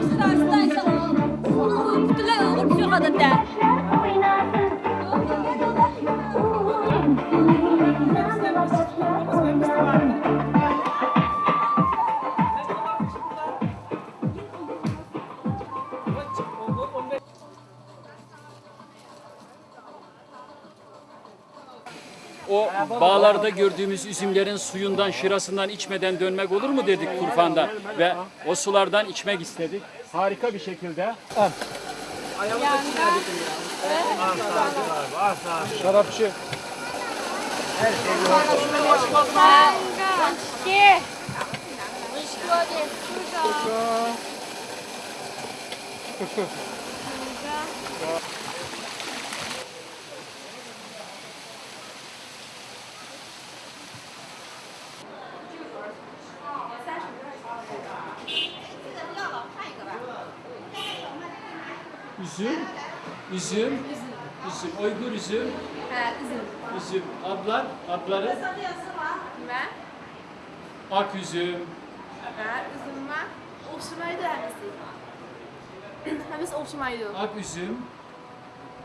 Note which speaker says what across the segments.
Speaker 1: Sıra, sıra, sıra. Bütün ağır, şu kadar da.
Speaker 2: O bağlarda gördüğümüz üzümlerin suyundan, şırasından içmeden dönmek olur mu dedik Turfan'da ve o sulardan içmek istedik. Harika bir şekilde.
Speaker 3: Şarapçı.
Speaker 1: Şey. Şöyle. Şurada.
Speaker 2: Üzüm, üzüm, üzüm, Uygur üzüm,
Speaker 4: Ha, üzüm.
Speaker 2: üzüm. Adlar, adları
Speaker 4: Ben,
Speaker 2: ak üzüm,
Speaker 4: ben üzüm var. Okşamaydı hepsi. Hepsi okşamaydı.
Speaker 2: ak üzüm,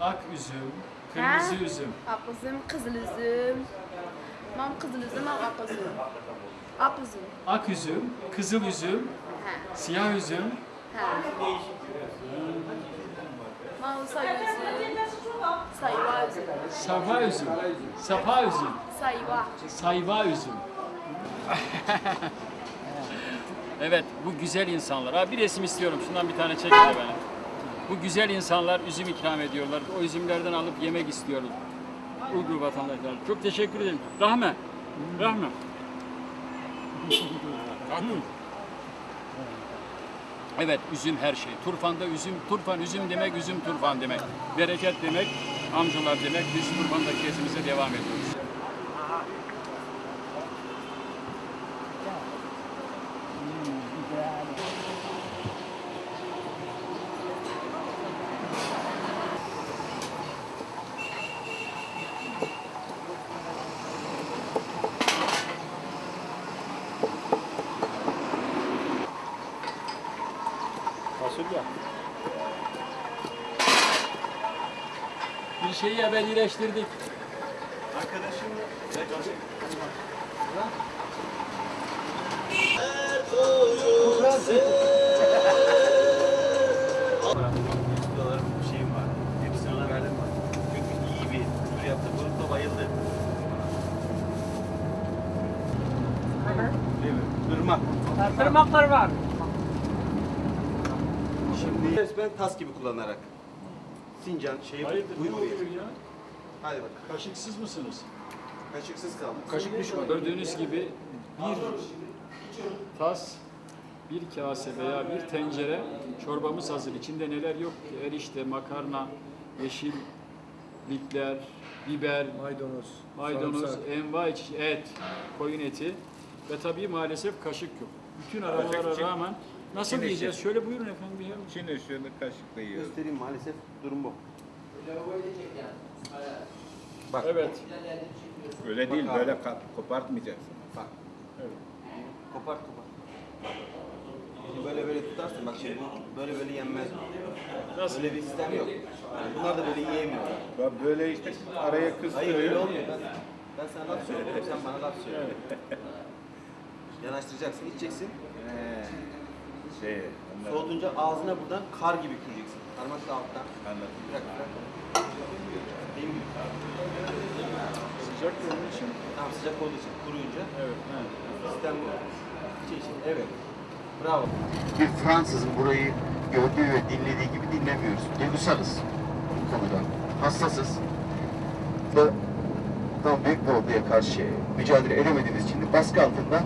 Speaker 2: ak üzüm, kırmızı
Speaker 4: Ha?
Speaker 2: üzüm.
Speaker 4: Ak üzüm, kızıl üzüm. Mam kızıl üzüm, mam ak üzüm. Ak üzüm.
Speaker 2: Ak üzüm, kızıl üzüm,
Speaker 4: Ha,
Speaker 2: siyah üzüm,
Speaker 4: ha. Mam üzüm. Sayva üzüm.
Speaker 2: sapa üzüm, sapa üzüm,
Speaker 4: Sayva.
Speaker 2: sayva üzüm. evet, bu güzel insanlar. Abi bir resim istiyorum. Şundan bir tane çek hele bana. Bu güzel insanlar üzüm ikram ediyorlar. O üzümlerden alıp yemek istiyorlar. Uygur vatandaşlar. Çok teşekkür ederim. Rahme. Rahme. Evet, üzüm her şey. Turfan'da üzüm, turfan üzüm demek, üzüm turfan demek. Bereket demek, amcalar demek. Biz Turfan'daki gezimize devam ediyoruz.
Speaker 3: Fasulye.
Speaker 2: Bir şeyi ebedileştirdik.
Speaker 5: dolar bir şeyim var. Hepsini ona verdim. Çünkü iyi bir tur yaptı. Grupta bayıldı. Değil mi? Irmak.
Speaker 3: Tırmaklar var.
Speaker 5: Şimdi resmen tas gibi kullanarak. Sincan şeyi
Speaker 2: Hayırdır, ne oluyor ya?
Speaker 5: Hadi bak.
Speaker 2: Kaşıksız mısınız?
Speaker 5: Kaşıksız kaldı.
Speaker 2: Kaşık düşman. Gördüğünüz gibi bir tas, bir kase veya bir tencere çorbamız hazır. İçinde neler yok ki? Erişte, makarna, yeşillikler, biber,
Speaker 3: Maydanoz.
Speaker 2: maydanoz,
Speaker 3: sarımsak.
Speaker 2: enva çeşit et, koyun eti ve tabii maalesef kaşık yok. Bütün arabalara rağmen nasıl
Speaker 6: Çin
Speaker 2: yiyeceğiz?
Speaker 6: işi.
Speaker 2: Şöyle buyurun efendim. Ya.
Speaker 6: Çin ışığını kaşıkla yiyor.
Speaker 5: Göstereyim maalesef durum bu.
Speaker 2: Evet.
Speaker 6: Öyle değil, böyle ka- kopartmayacaksın.
Speaker 5: Bak. Kopar kopar. Şimdi böyle böyle tutarsın. Bak şimdi bu böyle böyle yenmez.
Speaker 2: Nasıl?
Speaker 5: Böyle bir sistem yok. Yani bunlar da böyle yiyemiyorlar.
Speaker 6: Bak böyle işte araya
Speaker 5: Hayır öyle
Speaker 6: kıstırıyor.
Speaker 5: olmuyor. Ben, ben sana laf söylüyorum. Sen bana laf söyle. Yanaştıracaksın, içeceksin.
Speaker 6: He. Şey, onlar
Speaker 5: Soğutunca ağzına buradan kar gibi küreceksin. Parmakla alttan.
Speaker 6: anladım.
Speaker 5: Bırak bırak. Benim gibi.
Speaker 2: Sıcak da onun için.
Speaker 5: Tamam sıcak olduğu için kuruyunca
Speaker 2: Evet. he.
Speaker 5: sistem bu. İçe içe. Evet. Bravo.
Speaker 7: bir Fransızın burayı gördüğü ve dinlediği gibi dinlemiyoruz. Duygusalız bu konuda. Hassasız. Ve tam büyük bir orduya karşı mücadele edemediğimiz için de baskı altında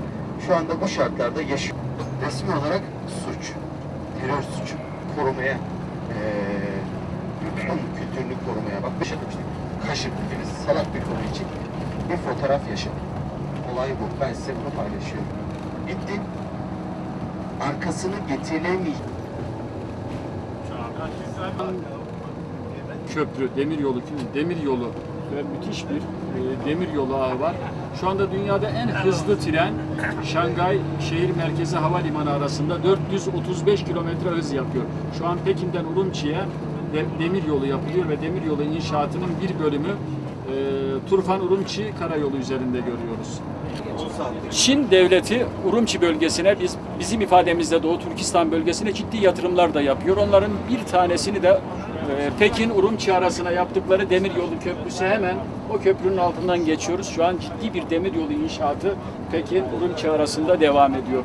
Speaker 7: şu anda bu şartlarda yaşıyor. Resmi olarak suç, terör suçu korumaya, eee Rum kültürünü korumaya bak işte. Kaşık dediğimiz salak bir konu için bir fotoğraf yaşadım. Olay bu. Ben size bunu paylaşıyorum. Bitti arkasını getiremeyiz.
Speaker 2: köprü, demir yolu, demir yolu ve müthiş bir e, demir yolu ağı var. Şu anda dünyada en hızlı tren Şangay şehir merkezi havalimanı arasında 435 kilometre hız yapıyor. Şu an Pekin'den Urumçi'ye de- demir yolu yapılıyor ve demir yolu inşaatının bir bölümü e, Turfan Urumçi karayolu üzerinde görüyoruz. Çin devleti Urumçi bölgesine biz bizim ifademizde Doğu Türkistan bölgesine ciddi yatırımlar da yapıyor. Onların bir tanesini de Pekin Urumçi arasına yaptıkları demiryolu köprüsü hemen o köprünün altından geçiyoruz. Şu an ciddi bir demiryolu inşaatı Pekin Urumçi arasında devam ediyor.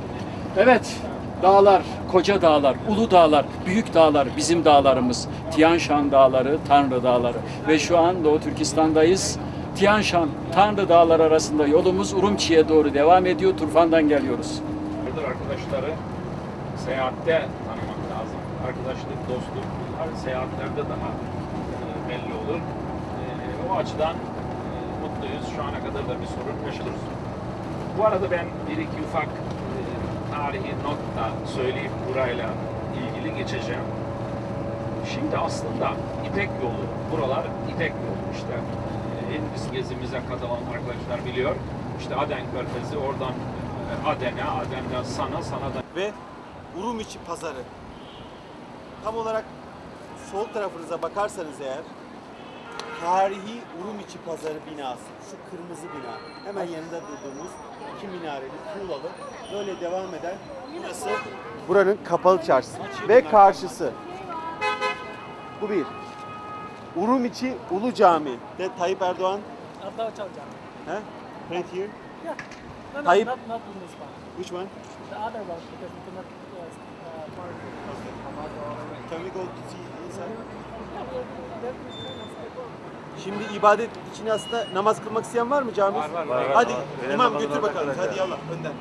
Speaker 2: Evet, dağlar, koca dağlar, ulu dağlar, büyük dağlar bizim dağlarımız. Tian Shan dağları, Tanrı dağları ve şu an Doğu Türkistan'dayız. Tian Shan, Tanrı dağları arasında yolumuz Urumçi'ye doğru devam ediyor. Turfan'dan geliyoruz.
Speaker 6: Burada arkadaşları seyahatte tanımak lazım. Arkadaşlık, dostluk seyahatlerde daha e, belli olur. E, o açıdan e, mutluyuz. Şu ana kadar da bir sorun yaşıyoruz. Bu arada ben bir iki ufak tarihi not da söyleyip burayla ilgili geçeceğim. Şimdi aslında İpek yolu, buralar İpek yolu işte. Biz gezimize katılan arkadaşlar biliyor. İşte Aden Körfezi, oradan Aden'e, Aden'den Sana, Sana'dan
Speaker 5: Ve Urumiçi pazarı. Tam olarak sol tarafınıza bakarsanız eğer tarihi Urumiçi pazarı binası. Şu kırmızı bina. Hemen yanında durduğumuz iki minareli tuğlalı böyle devam eden burası buranın kapalı çarşısı ve karşısı. Bu bir. Urumiçi Ulu Cami de Tayyip Erdoğan
Speaker 3: Abdal Çalcan.
Speaker 5: He? Right here.
Speaker 3: Yeah. No, no,
Speaker 5: Tayyip-
Speaker 3: not, not in this one.
Speaker 5: Which one?
Speaker 3: The other one, because we cannot uh, uh, part of
Speaker 5: Can we go to see Şimdi ibadet için aslında namaz kılmak isteyen var mı cami? Var var. Hadi imam götür bakalım. Hadi yallah önden.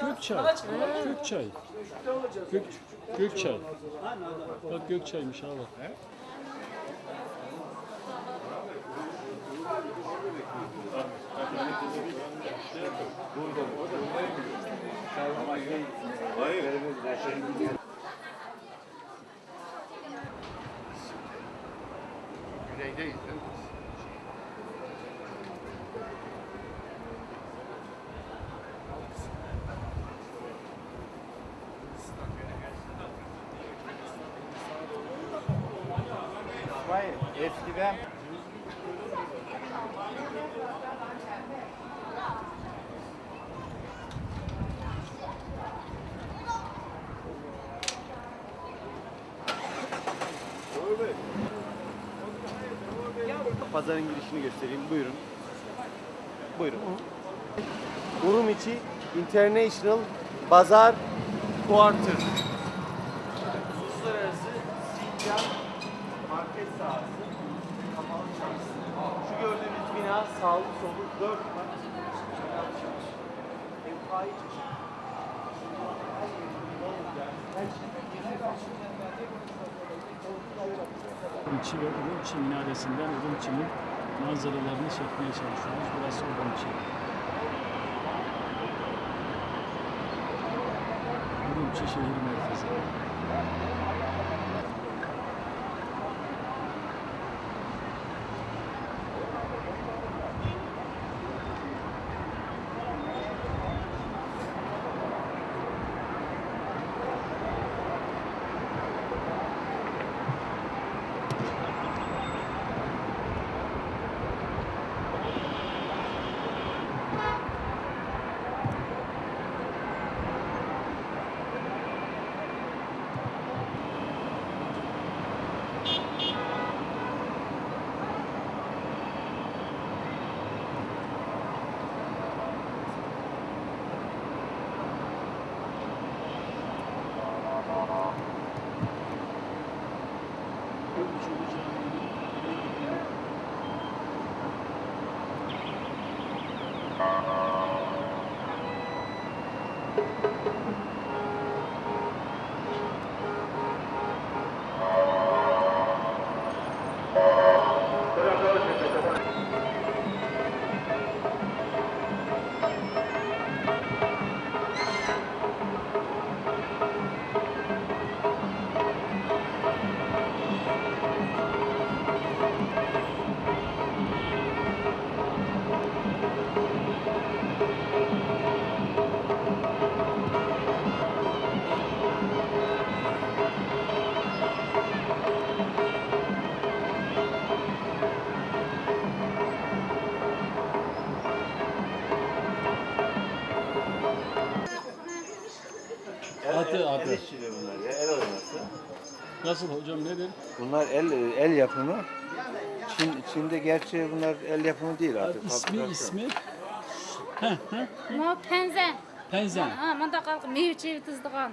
Speaker 2: Gökçay. Gökçay. Gök, Gökçay. Bak Gökçaymış ha bak.
Speaker 6: Eskiden
Speaker 5: Pazarın girişini göstereyim. Buyurun. Buyurun. Urumiçi International Bazar Quarter. Uluslararası Sincan Market sahası. Kapalı çarşısı. Şu bina sağlı solu 4 kat. Kapalı çarşı. Envai çeşit. Her şey.
Speaker 2: Urumçi ve Urumçi minaresinden Urumçi'nin manzaralarını çekmeye çalışıyoruz. Burası Urumçi. Urumçi şehir merkezi. Adı adı.
Speaker 8: işçiliği bunlar ya, el oyması.
Speaker 2: Nasıl hocam nedir?
Speaker 8: Bunlar el el yapımı. Çin, Çin'de gerçi bunlar el yapımı değil artık.
Speaker 2: İsmi
Speaker 8: fabrikasyon.
Speaker 2: ismi
Speaker 9: Ma penzen.
Speaker 2: Penzen.
Speaker 9: Ha, manda kalk meyve çevi tızdıgan.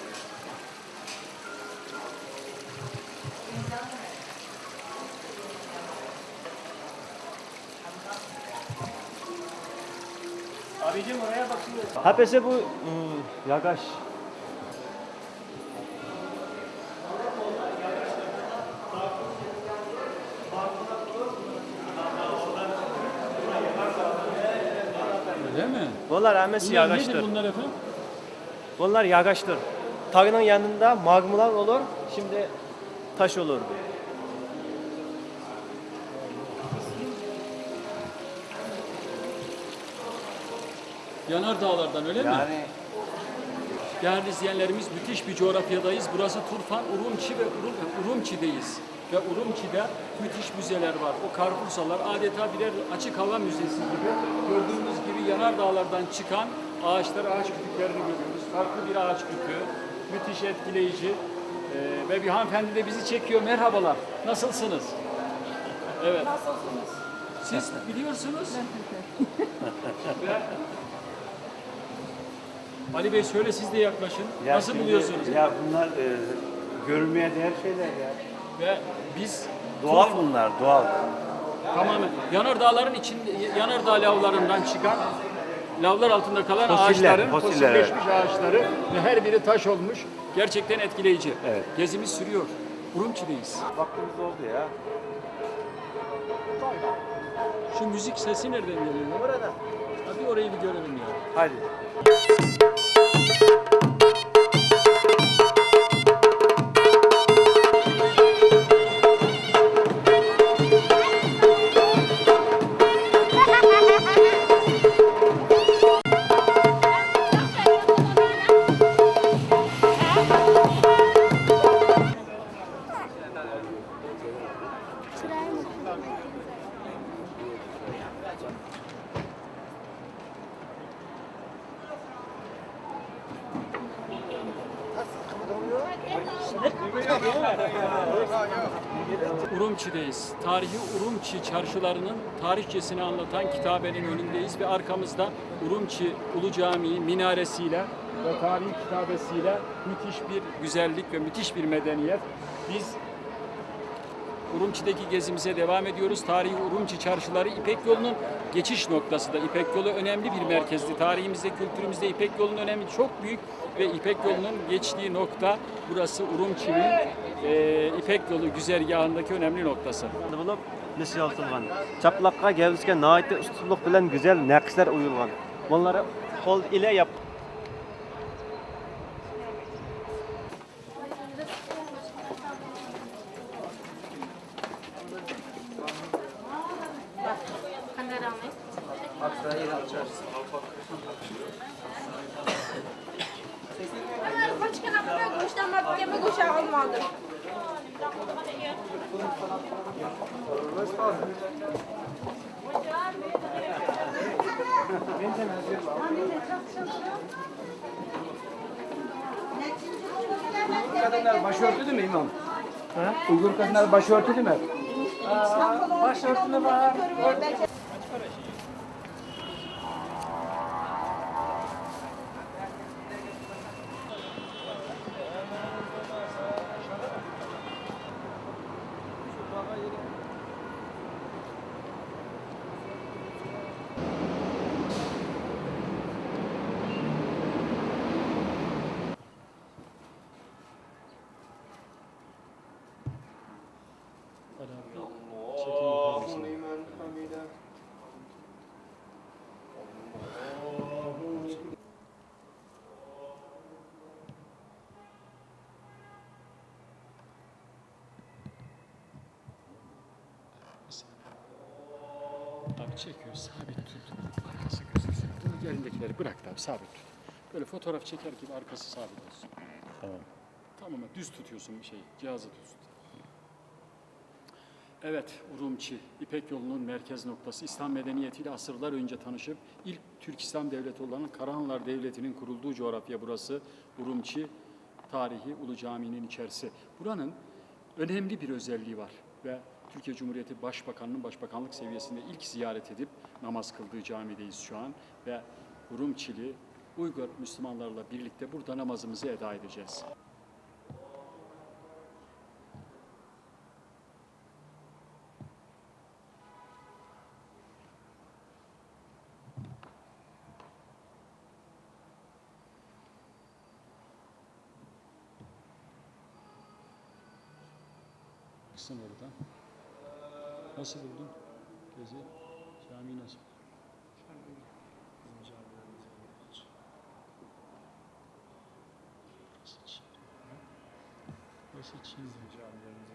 Speaker 9: gel. Şurada. Beni için.
Speaker 3: Hapese bu ıı, yagaş.
Speaker 2: Öyle mi?
Speaker 3: Bunlar amesi
Speaker 2: Bunlar nedir bunlar efendim?
Speaker 3: Bunlar yagaştır. Tağının yanında magmalar olur. Şimdi taş olurdu.
Speaker 2: Yanar dağlardan öyle mi?
Speaker 8: Yani
Speaker 2: Değerli izleyenlerimiz müthiş bir coğrafyadayız. Burası Turfan, Urumçi ve Urum, Urumçi'deyiz. Ve Urumçi'de müthiş müzeler var. O karpursalar adeta birer açık hava müzesi gibi. Gördüğümüz gibi yanar dağlardan çıkan ağaçlar, ağaç kütüklerini görüyoruz. Farklı bir ağaç kütüğü. Müthiş etkileyici. Ee, ve bir hanımefendi de bizi çekiyor. Merhabalar. Nasılsınız? Evet. Nasılsınız? Siz biliyorsunuz. Ve Ali Bey şöyle siz de yaklaşın.
Speaker 8: ya
Speaker 2: Nasıl
Speaker 8: şimdi-
Speaker 2: buluyorsunuz?
Speaker 8: Ya bunlar e, görülmeye değer şeyler ya.
Speaker 2: Ve biz
Speaker 8: Doğal bunlar, doğal.
Speaker 2: tamamen yanardağların içinde yanardağ lavlarından çıkan lavlar altında kalan
Speaker 8: Fosiller,
Speaker 2: ağaçların
Speaker 8: fosiller,
Speaker 2: fosilleşmiş ağaçları ve her biri taş olmuş. Gerçekten etkileyici.
Speaker 8: Evet.
Speaker 2: Gezimiz sürüyor. Urumçi'deyiz.
Speaker 8: Vaktimiz oldu ya.
Speaker 2: Şu müzik sesi nereden geliyor? Orada. Hadi orayı bir görelim ya.
Speaker 8: Hadi.
Speaker 2: Tarihi Urumçi çarşılarının tarihçesini anlatan kitabenin önündeyiz ve arkamızda Urumçi Ulu Camii minaresiyle ve tarihi kitabesiyle müthiş bir güzellik ve müthiş bir medeniyet. Biz Urumçi'deki gezimize devam ediyoruz. Tarihi Urumçi çarşıları İpek yolunun geçiş noktası da. İpek yolu önemli bir merkezdi. Tarihimizde, kültürümüzde İpek yolunun önemi çok büyük ve İpek yolunun geçtiği nokta burası Urumçi'nin e, İpek yolu güzergahındaki önemli noktası.
Speaker 3: qilingan chaplaqqa gavizga nihoyatda ustunlik bilan go'zal naqshlar o'yilgan bunlari qo'l ila
Speaker 4: Kaç kere böyle kuşlama bir kuşa olmadı.
Speaker 10: kadınlar başörtülü mü imam? Uygur kadınlar başörtülü mü? başörtülü var.
Speaker 2: Abi çekiyor, sabit tut. Arkası gözüksün. Dur yerindekileri bırak da abi, sabit tut. Böyle fotoğraf çeker gibi arkası sabit olsun. Tamam. Tamam, düz tutuyorsun bir şeyi, cihazı düz tut. Evet, Urumçi, İpek yolunun merkez noktası. İslam medeniyetiyle asırlar önce tanışıp ilk Türk İslam devleti olan Karahanlar Devleti'nin kurulduğu coğrafya burası. Urumçi, tarihi Ulu Cami'nin içerisi. Buranın önemli bir özelliği var ve Türkiye Cumhuriyeti Başbakanı'nın başbakanlık seviyesinde ilk ziyaret edip namaz kıldığı camideyiz şu an ve Urumçili Uygur Müslümanlarla birlikte burada namazımızı eda edeceğiz. Kısım oradan. Nasıl buldun? Gezi, cami nasıl? Burası Çin. Burası Çin.